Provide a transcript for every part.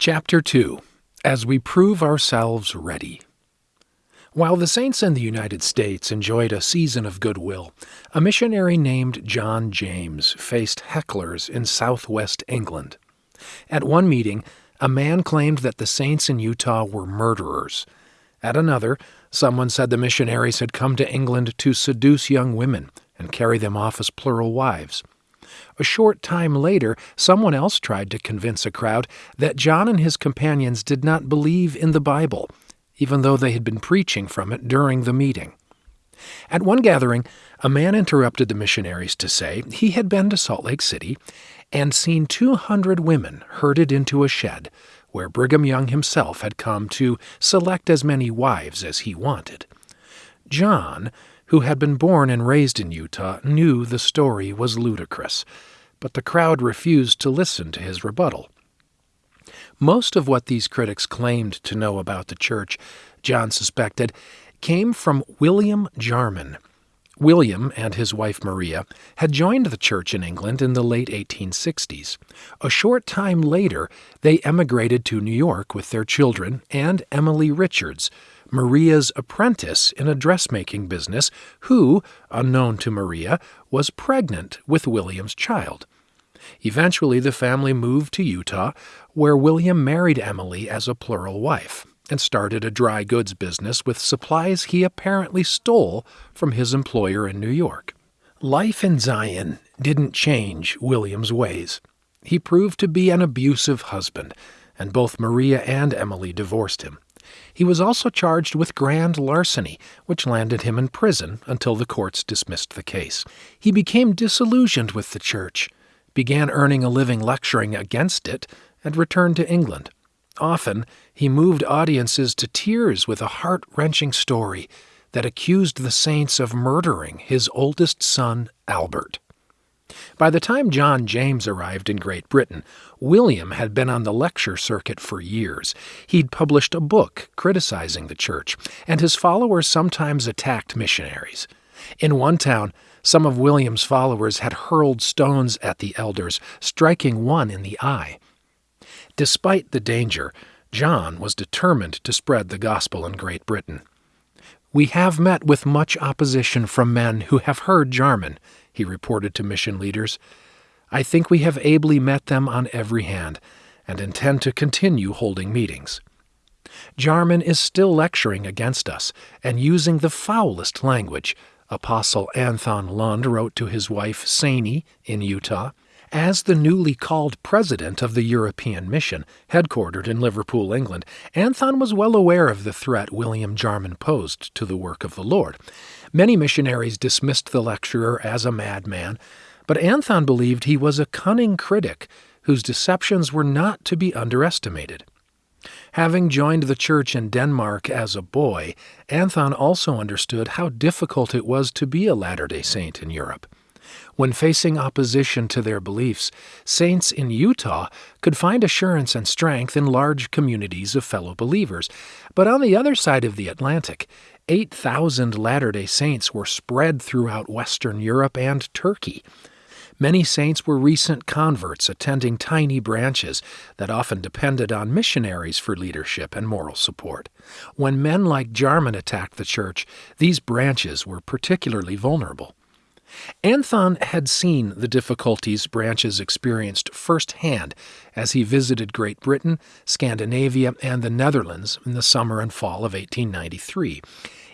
Chapter 2 As We Prove Ourselves Ready. While the saints in the United States enjoyed a season of goodwill, a missionary named John James faced hecklers in southwest England. At one meeting, a man claimed that the saints in Utah were murderers. At another, someone said the missionaries had come to England to seduce young women and carry them off as plural wives. A short time later, someone else tried to convince a crowd that John and his companions did not believe in the Bible, even though they had been preaching from it during the meeting. At one gathering, a man interrupted the missionaries to say he had been to Salt Lake City and seen 200 women herded into a shed where Brigham Young himself had come to select as many wives as he wanted. John, who had been born and raised in Utah, knew the story was ludicrous, but the crowd refused to listen to his rebuttal. Most of what these critics claimed to know about the church, John suspected, came from William Jarman. William and his wife Maria had joined the church in England in the late 1860s. A short time later, they emigrated to New York with their children and Emily Richards, Maria's apprentice in a dressmaking business, who, unknown to Maria, was pregnant with William's child. Eventually, the family moved to Utah, where William married Emily as a plural wife and started a dry goods business with supplies he apparently stole from his employer in New York. Life in Zion didn't change William's ways. He proved to be an abusive husband, and both Maria and Emily divorced him. He was also charged with grand larceny, which landed him in prison until the courts dismissed the case. He became disillusioned with the church, began earning a living lecturing against it, and returned to England. Often, he moved audiences to tears with a heart wrenching story that accused the saints of murdering his oldest son, Albert. By the time John James arrived in Great Britain, William had been on the lecture circuit for years. He'd published a book criticizing the church, and his followers sometimes attacked missionaries. In one town, some of William's followers had hurled stones at the elders, striking one in the eye. Despite the danger, John was determined to spread the gospel in Great Britain. We have met with much opposition from men who have heard Jarman, he reported to mission leaders. I think we have ably met them on every hand and intend to continue holding meetings. Jarman is still lecturing against us and using the foulest language, Apostle Anthon Lund wrote to his wife Sanie in Utah. As the newly called president of the European Mission, headquartered in Liverpool, England, Anthon was well aware of the threat William Jarman posed to the work of the Lord. Many missionaries dismissed the lecturer as a madman, but Anthon believed he was a cunning critic whose deceptions were not to be underestimated. Having joined the church in Denmark as a boy, Anthon also understood how difficult it was to be a Latter day Saint in Europe. When facing opposition to their beliefs, saints in Utah could find assurance and strength in large communities of fellow believers. But on the other side of the Atlantic, 8,000 Latter day Saints were spread throughout Western Europe and Turkey. Many saints were recent converts attending tiny branches that often depended on missionaries for leadership and moral support. When men like Jarman attacked the church, these branches were particularly vulnerable. Anthon had seen the difficulties branches experienced firsthand as he visited Great Britain, Scandinavia, and the Netherlands in the summer and fall of 1893.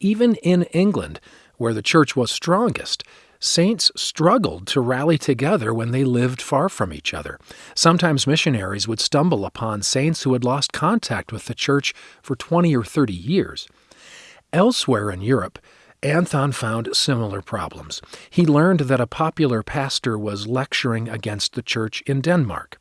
Even in England, where the church was strongest, saints struggled to rally together when they lived far from each other. Sometimes missionaries would stumble upon saints who had lost contact with the church for 20 or 30 years. Elsewhere in Europe, Anthon found similar problems. He learned that a popular pastor was lecturing against the church in Denmark.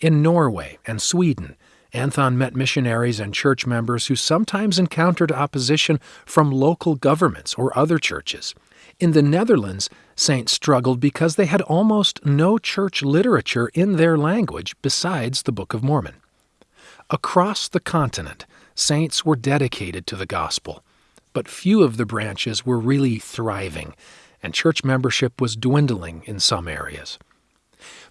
In Norway and Sweden, Anthon met missionaries and church members who sometimes encountered opposition from local governments or other churches. In the Netherlands, saints struggled because they had almost no church literature in their language besides the Book of Mormon. Across the continent, saints were dedicated to the gospel but few of the branches were really thriving, and church membership was dwindling in some areas.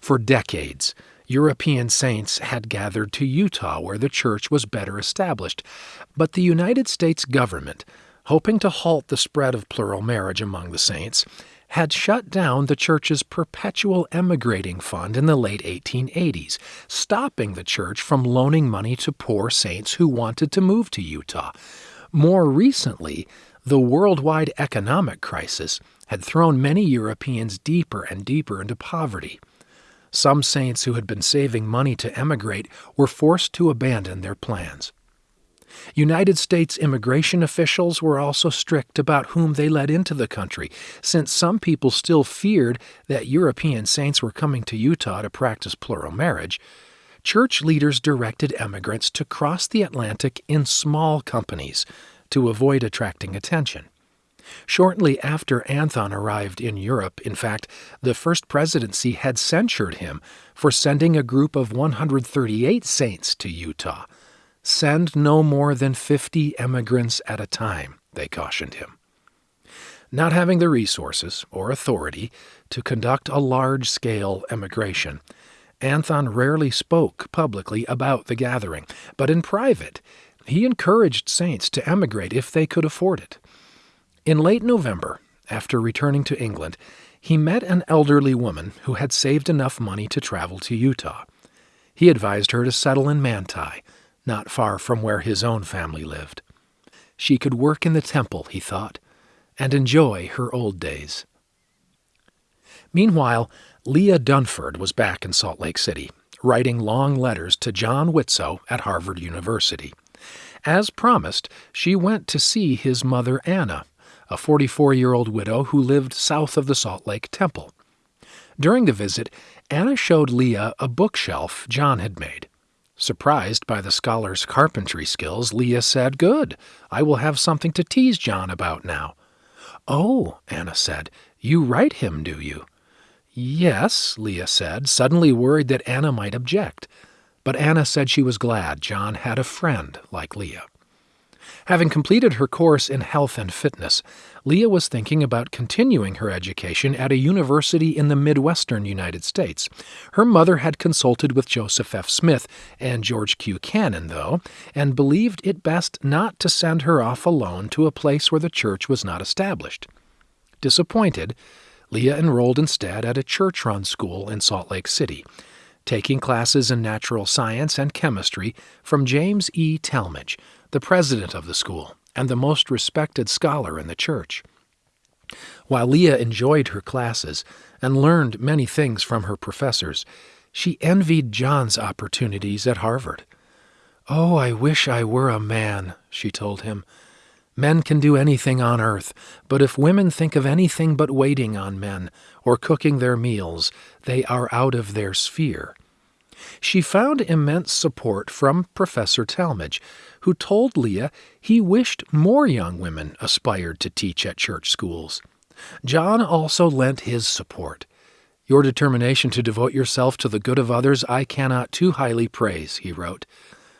For decades, European saints had gathered to Utah, where the church was better established. But the United States government, hoping to halt the spread of plural marriage among the saints, had shut down the church's perpetual emigrating fund in the late 1880s, stopping the church from loaning money to poor saints who wanted to move to Utah. More recently, the worldwide economic crisis had thrown many Europeans deeper and deeper into poverty. Some saints who had been saving money to emigrate were forced to abandon their plans. United States immigration officials were also strict about whom they let into the country, since some people still feared that European saints were coming to Utah to practice plural marriage. Church leaders directed emigrants to cross the Atlantic in small companies to avoid attracting attention. Shortly after Anthon arrived in Europe, in fact, the First Presidency had censured him for sending a group of 138 saints to Utah. Send no more than 50 emigrants at a time, they cautioned him. Not having the resources or authority to conduct a large scale emigration, Anthon rarely spoke publicly about the gathering, but in private, he encouraged saints to emigrate if they could afford it. In late November, after returning to England, he met an elderly woman who had saved enough money to travel to Utah. He advised her to settle in Manti, not far from where his own family lived. She could work in the temple, he thought, and enjoy her old days. Meanwhile, Leah Dunford was back in Salt Lake City, writing long letters to John Widtsoe at Harvard University. As promised, she went to see his mother Anna a 44 year old widow who lived south of the Salt Lake Temple. During the visit, Anna showed Leah a bookshelf John had made. Surprised by the scholar's carpentry skills, Leah said, Good, I will have something to tease John about now. Oh, Anna said, you write him, do you? Yes, Leah said, suddenly worried that Anna might object. But Anna said she was glad John had a friend like Leah. Having completed her course in health and fitness, Leah was thinking about continuing her education at a university in the Midwestern United States. Her mother had consulted with Joseph F. Smith and George Q. Cannon, though, and believed it best not to send her off alone to a place where the church was not established. Disappointed, Leah enrolled instead at a church run school in Salt Lake City, taking classes in natural science and chemistry from James E. Talmage the president of the school, and the most respected scholar in the church. While Leah enjoyed her classes and learned many things from her professors, she envied John's opportunities at Harvard. Oh, I wish I were a man, she told him. Men can do anything on earth, but if women think of anything but waiting on men or cooking their meals, they are out of their sphere. She found immense support from Professor Talmage, who told Leah he wished more young women aspired to teach at church schools. John also lent his support. Your determination to devote yourself to the good of others I cannot too highly praise, he wrote.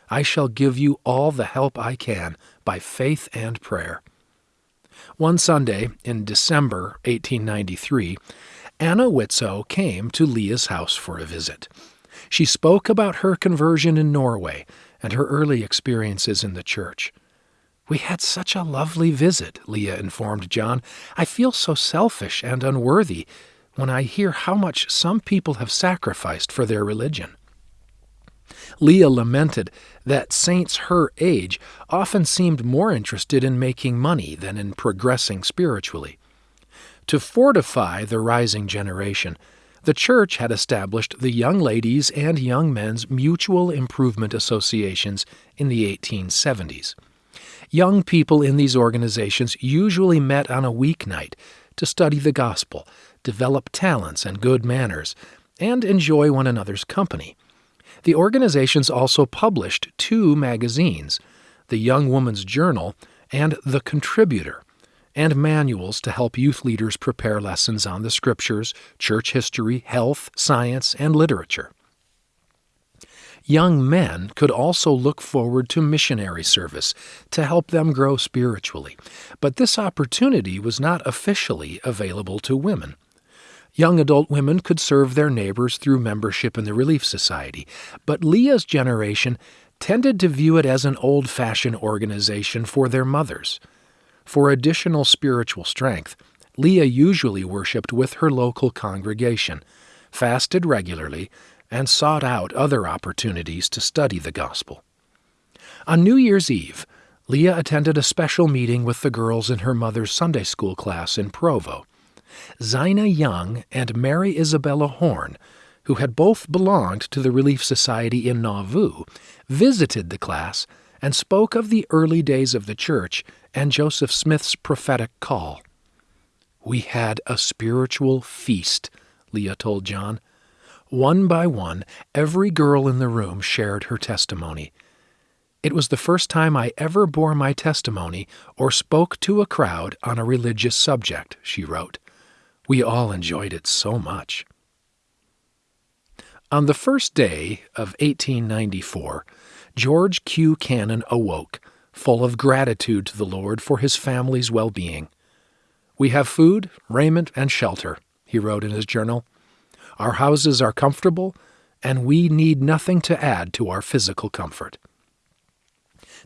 I shall give you all the help I can by faith and prayer. One Sunday in December 1893, Anna Widtsoe came to Leah's house for a visit. She spoke about her conversion in Norway and her early experiences in the church. We had such a lovely visit, Leah informed John. I feel so selfish and unworthy when I hear how much some people have sacrificed for their religion. Leah lamented that saints her age often seemed more interested in making money than in progressing spiritually. To fortify the rising generation, the church had established the Young Ladies and Young Men's Mutual Improvement Associations in the 1870s. Young people in these organizations usually met on a weeknight to study the gospel, develop talents and good manners, and enjoy one another's company. The organizations also published two magazines the Young Woman's Journal and The Contributor, and manuals to help youth leaders prepare lessons on the scriptures, church history, health, science, and literature. Young men could also look forward to missionary service to help them grow spiritually, but this opportunity was not officially available to women. Young adult women could serve their neighbors through membership in the Relief Society, but Leah's generation tended to view it as an old fashioned organization for their mothers. For additional spiritual strength, Leah usually worshiped with her local congregation, fasted regularly, and sought out other opportunities to study the gospel. On New Year's Eve, Leah attended a special meeting with the girls in her mother's Sunday school class in Provo. Zina Young and Mary Isabella Horne, who had both belonged to the Relief Society in Nauvoo, visited the class and spoke of the early days of the church and Joseph Smith's prophetic call. We had a spiritual feast, Leah told John. One by one, every girl in the room shared her testimony. It was the first time I ever bore my testimony or spoke to a crowd on a religious subject, she wrote. We all enjoyed it so much. On the first day of 1894, George Q. Cannon awoke, full of gratitude to the Lord for his family's well being. We have food, raiment, and shelter, he wrote in his journal. Our houses are comfortable, and we need nothing to add to our physical comfort.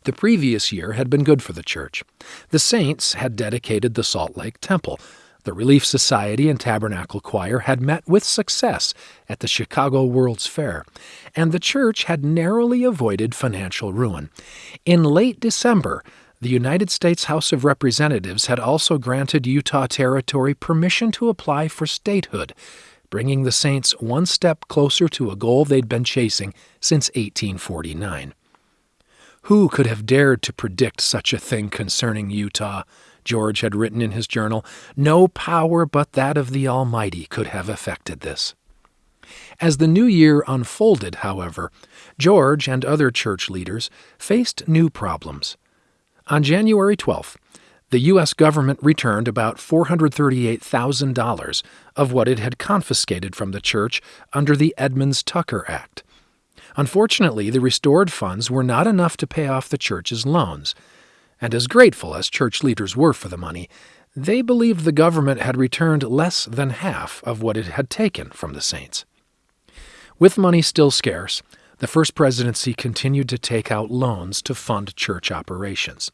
The previous year had been good for the church. The saints had dedicated the Salt Lake Temple. The Relief Society and Tabernacle Choir had met with success at the Chicago World's Fair, and the church had narrowly avoided financial ruin. In late December, the United States House of Representatives had also granted Utah Territory permission to apply for statehood, bringing the Saints one step closer to a goal they'd been chasing since 1849. Who could have dared to predict such a thing concerning Utah? George had written in his journal. No power but that of the Almighty could have effected this. As the new year unfolded, however, George and other church leaders faced new problems. On January 12th, the U.S. government returned about $438,000 of what it had confiscated from the church under the Edmunds Tucker Act. Unfortunately, the restored funds were not enough to pay off the church's loans, and as grateful as church leaders were for the money, they believed the government had returned less than half of what it had taken from the saints. With money still scarce, the First Presidency continued to take out loans to fund church operations.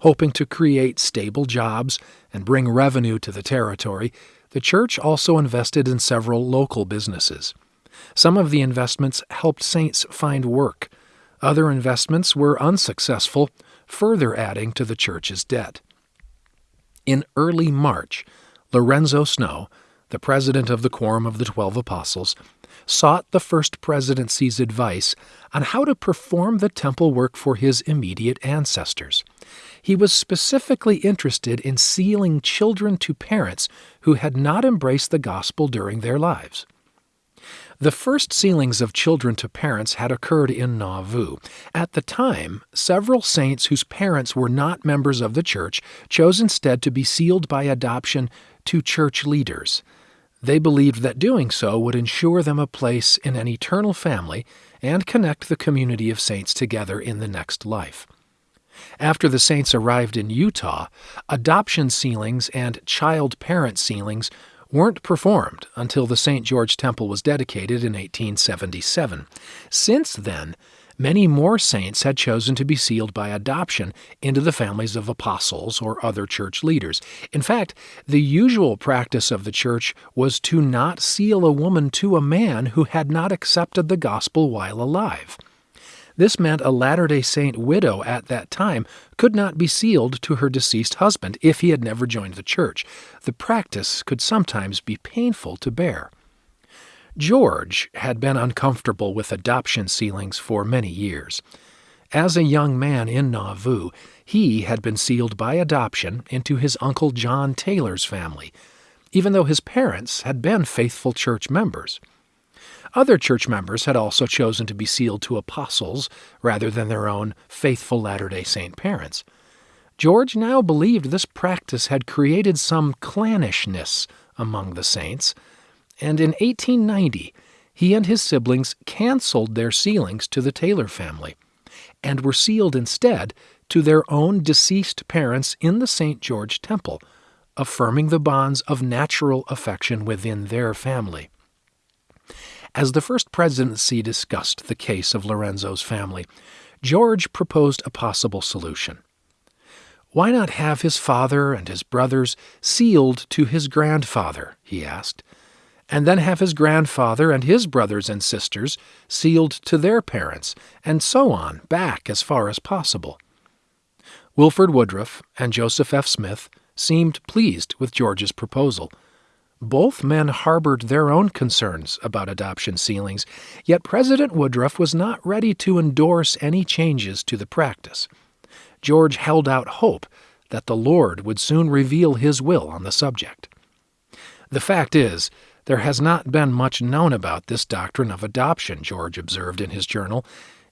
Hoping to create stable jobs and bring revenue to the territory, the church also invested in several local businesses. Some of the investments helped saints find work. Other investments were unsuccessful, further adding to the church's debt. In early March, Lorenzo Snow, the president of the Quorum of the Twelve Apostles, sought the First Presidency's advice on how to perform the temple work for his immediate ancestors. He was specifically interested in sealing children to parents who had not embraced the gospel during their lives. The first sealings of children to parents had occurred in Nauvoo. At the time, several saints whose parents were not members of the church chose instead to be sealed by adoption to church leaders. They believed that doing so would ensure them a place in an eternal family and connect the community of saints together in the next life. After the saints arrived in Utah, adoption sealings and child parent sealings weren't performed until the St. George Temple was dedicated in 1877. Since then, many more saints had chosen to be sealed by adoption into the families of apostles or other church leaders. In fact, the usual practice of the church was to not seal a woman to a man who had not accepted the gospel while alive. This meant a Latter day Saint widow at that time could not be sealed to her deceased husband if he had never joined the church. The practice could sometimes be painful to bear. George had been uncomfortable with adoption sealings for many years. As a young man in Nauvoo, he had been sealed by adoption into his uncle John Taylor's family, even though his parents had been faithful church members. Other church members had also chosen to be sealed to apostles rather than their own faithful Latter day Saint parents. George now believed this practice had created some clannishness among the saints, and in 1890 he and his siblings canceled their sealings to the Taylor family and were sealed instead to their own deceased parents in the St. George Temple, affirming the bonds of natural affection within their family. As the first presidency discussed the case of Lorenzo's family, George proposed a possible solution. Why not have his father and his brothers sealed to his grandfather, he asked, and then have his grandfather and his brothers and sisters sealed to their parents, and so on, back as far as possible. Wilford Woodruff and Joseph F. Smith seemed pleased with George's proposal. Both men harbored their own concerns about adoption sealings, yet President Woodruff was not ready to endorse any changes to the practice. George held out hope that the Lord would soon reveal his will on the subject. The fact is, there has not been much known about this doctrine of adoption, George observed in his journal.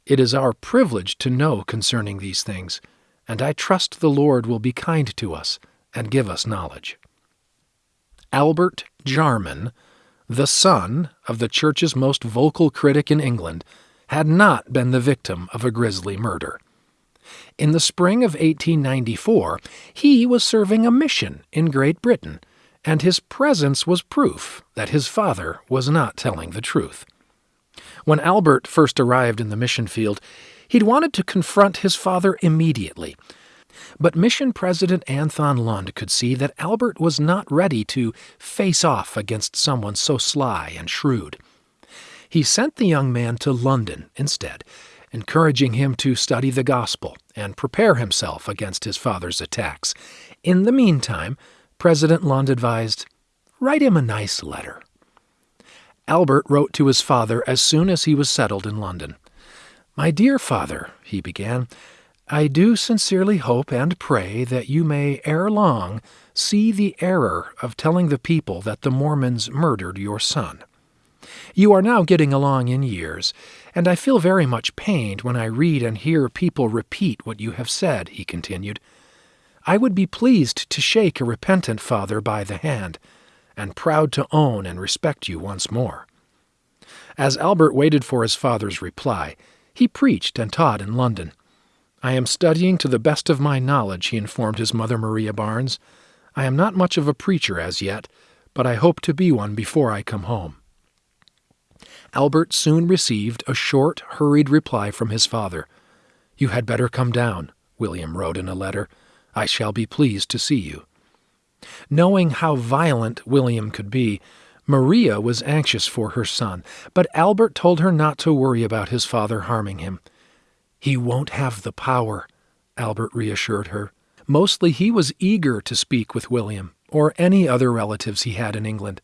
It is our privilege to know concerning these things, and I trust the Lord will be kind to us and give us knowledge. Albert Jarman, the son of the Church's most vocal critic in England, had not been the victim of a grisly murder. In the spring of 1894, he was serving a mission in Great Britain, and his presence was proof that his father was not telling the truth. When Albert first arrived in the mission field, he'd wanted to confront his father immediately. But mission president Anthon Lund could see that Albert was not ready to face off against someone so sly and shrewd. He sent the young man to London instead encouraging him to study the gospel and prepare himself against his father's attacks. In the meantime, President Lund advised, Write him a nice letter. Albert wrote to his father as soon as he was settled in London. My dear father, he began, I do sincerely hope and pray that you may ere long see the error of telling the people that the Mormons murdered your son. You are now getting along in years, and I feel very much pained when I read and hear people repeat what you have said, he continued. I would be pleased to shake a repentant father by the hand, and proud to own and respect you once more. As Albert waited for his father's reply, he preached and taught in London. I am studying to the best of my knowledge, he informed his mother Maria Barnes. I am not much of a preacher as yet, but I hope to be one before I come home. Albert soon received a short, hurried reply from his father. You had better come down, William wrote in a letter. I shall be pleased to see you. Knowing how violent William could be, Maria was anxious for her son, but Albert told her not to worry about his father harming him. He won't have the power, Albert reassured her. Mostly he was eager to speak with William, or any other relatives he had in England.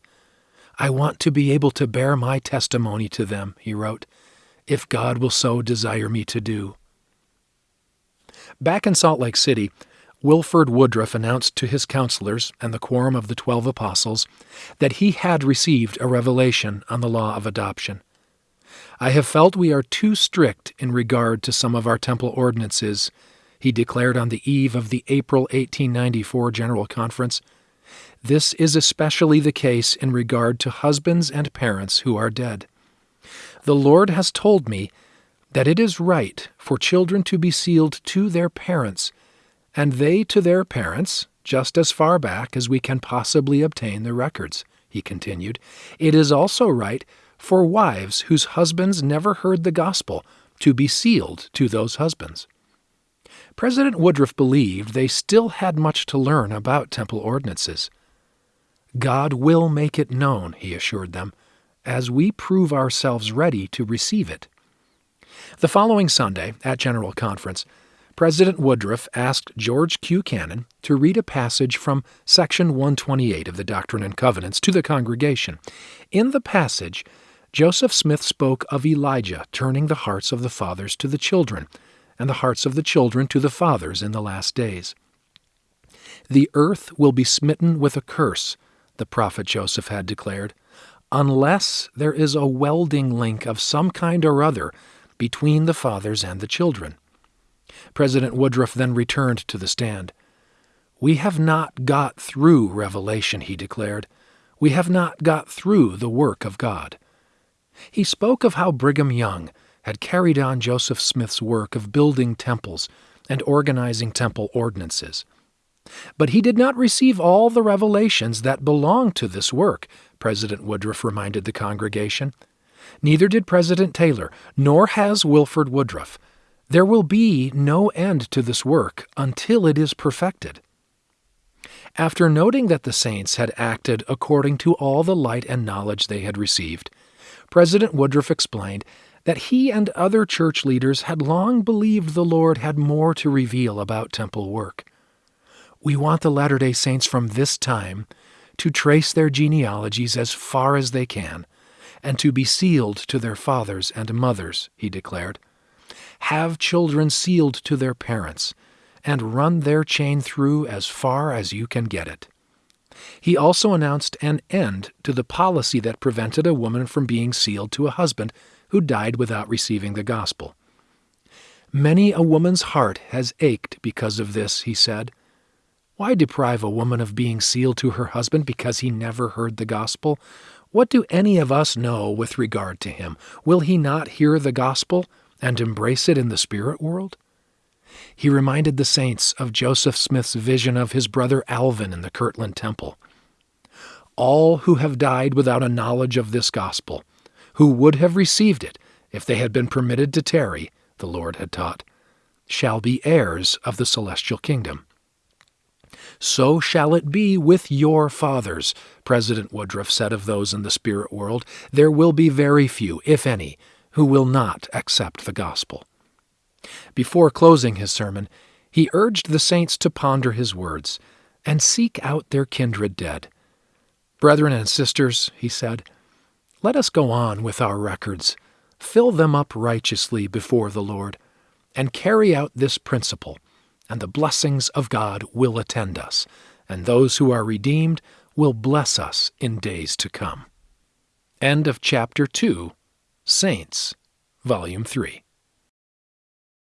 I want to be able to bear my testimony to them, he wrote, if God will so desire me to do. Back in Salt Lake City, Wilford Woodruff announced to his counselors and the quorum of the Twelve Apostles that he had received a revelation on the law of adoption. I have felt we are too strict in regard to some of our temple ordinances, he declared on the eve of the April 1894 General Conference. This is especially the case in regard to husbands and parents who are dead. The Lord has told me that it is right for children to be sealed to their parents, and they to their parents, just as far back as we can possibly obtain the records, he continued. It is also right for wives whose husbands never heard the gospel to be sealed to those husbands. President Woodruff believed they still had much to learn about temple ordinances. God will make it known, he assured them, as we prove ourselves ready to receive it. The following Sunday, at General Conference, President Woodruff asked George Q. Cannon to read a passage from Section 128 of the Doctrine and Covenants to the congregation. In the passage, Joseph Smith spoke of Elijah turning the hearts of the fathers to the children, and the hearts of the children to the fathers in the last days. The earth will be smitten with a curse the prophet Joseph had declared, unless there is a welding link of some kind or other between the fathers and the children. President Woodruff then returned to the stand. We have not got through Revelation, he declared. We have not got through the work of God. He spoke of how Brigham Young had carried on Joseph Smith's work of building temples and organizing temple ordinances. But he did not receive all the revelations that belong to this work, President Woodruff reminded the congregation. Neither did President Taylor, nor has Wilford Woodruff. There will be no end to this work until it is perfected. After noting that the saints had acted according to all the light and knowledge they had received, President Woodruff explained that he and other church leaders had long believed the Lord had more to reveal about temple work. We want the Latter day Saints from this time to trace their genealogies as far as they can and to be sealed to their fathers and mothers, he declared. Have children sealed to their parents and run their chain through as far as you can get it. He also announced an end to the policy that prevented a woman from being sealed to a husband who died without receiving the gospel. Many a woman's heart has ached because of this, he said. Why deprive a woman of being sealed to her husband because he never heard the gospel? What do any of us know with regard to him? Will he not hear the gospel and embrace it in the spirit world? He reminded the saints of Joseph Smith's vision of his brother Alvin in the Kirtland Temple. All who have died without a knowledge of this gospel, who would have received it if they had been permitted to tarry, the Lord had taught, shall be heirs of the celestial kingdom. So shall it be with your fathers, President Woodruff said of those in the spirit world. There will be very few, if any, who will not accept the gospel. Before closing his sermon, he urged the saints to ponder his words and seek out their kindred dead. Brethren and sisters, he said, let us go on with our records, fill them up righteously before the Lord, and carry out this principle, and the blessings of God will attend us, and those who are redeemed will bless us in days to come. End of chapter 2, Saints, Volume 3.